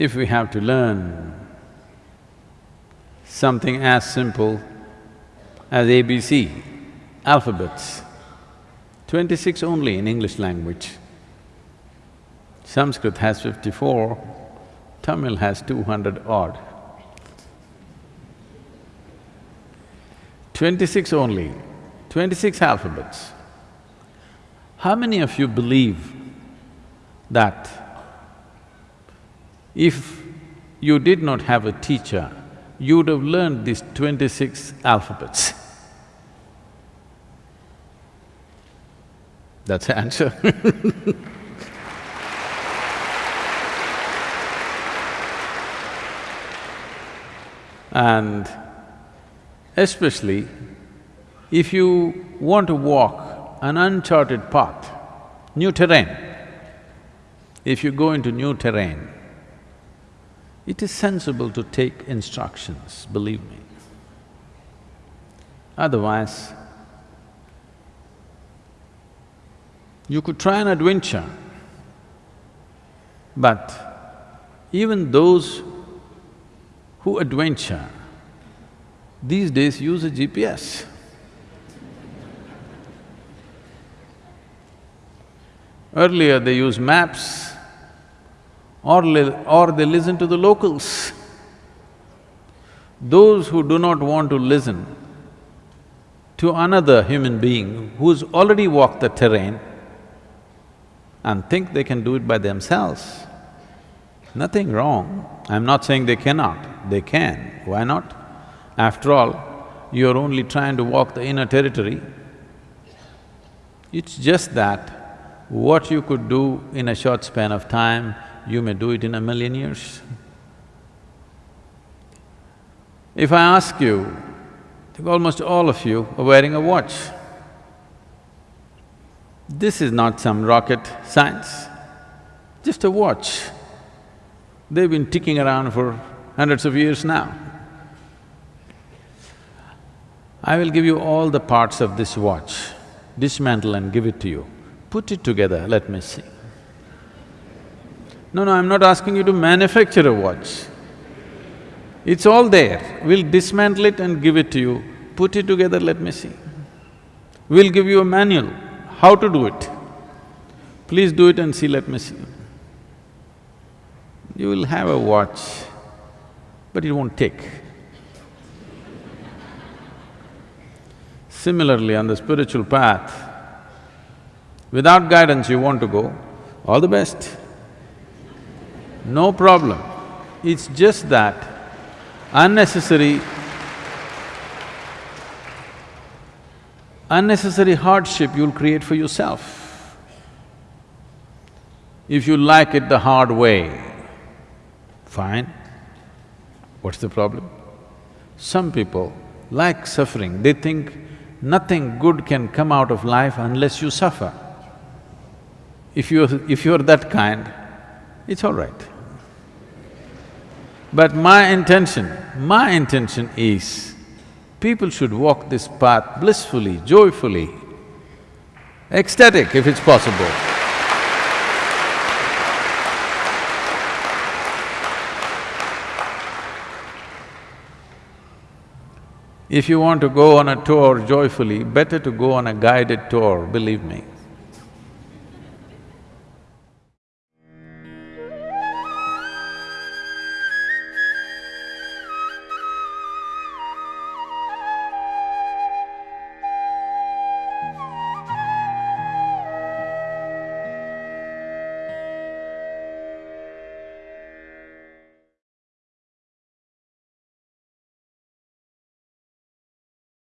if we have to learn something as simple as ABC, alphabets, twenty-six only in English language. Sanskrit has fifty-four, Tamil has two hundred odd. Twenty-six only, twenty-six alphabets. How many of you believe that if you did not have a teacher, you would have learned these twenty-six alphabets? That's the answer And especially if you want to walk an uncharted path, new terrain, if you go into new terrain, it is sensible to take instructions, believe me. Otherwise, you could try an adventure, but even those who adventure, these days use a GPS. Earlier they use maps or, or they listen to the locals. Those who do not want to listen to another human being who's already walked the terrain and think they can do it by themselves, nothing wrong. I'm not saying they cannot, they can, why not? After all, you're only trying to walk the inner territory. It's just that what you could do in a short span of time, you may do it in a million years. If I ask you, I think almost all of you are wearing a watch. This is not some rocket science, just a watch. They've been ticking around for hundreds of years now. I will give you all the parts of this watch, dismantle and give it to you. Put it together, let me see. No, no, I'm not asking you to manufacture a watch. It's all there. We'll dismantle it and give it to you. Put it together, let me see. We'll give you a manual, how to do it. Please do it and see, let me see. You will have a watch, but it won't tick. Similarly, on the spiritual path, Without guidance you want to go, all the best. No problem. It's just that unnecessary… unnecessary hardship you'll create for yourself. If you like it the hard way, fine. What's the problem? Some people like suffering, they think nothing good can come out of life unless you suffer. If you're… if you're that kind, it's all right. But my intention, my intention is, people should walk this path blissfully, joyfully, ecstatic if it's possible. If you want to go on a tour joyfully, better to go on a guided tour, believe me.